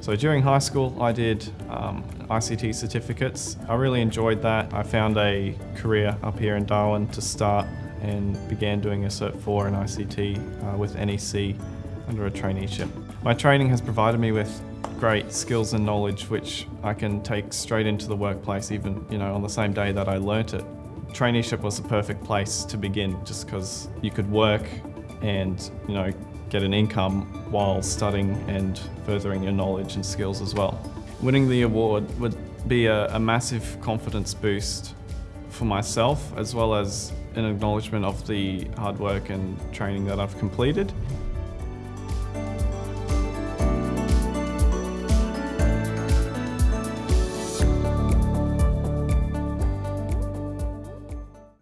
So during high school I did um, ICT certificates. I really enjoyed that. I found a career up here in Darwin to start and began doing a Cert 4 in ICT uh, with NEC under a traineeship. My training has provided me with great skills and knowledge which I can take straight into the workplace even you know on the same day that I learnt it. Traineeship was the perfect place to begin just because you could work and you know get an income while studying and furthering your knowledge and skills as well. Winning the award would be a, a massive confidence boost for myself as well as an acknowledgement of the hard work and training that I've completed.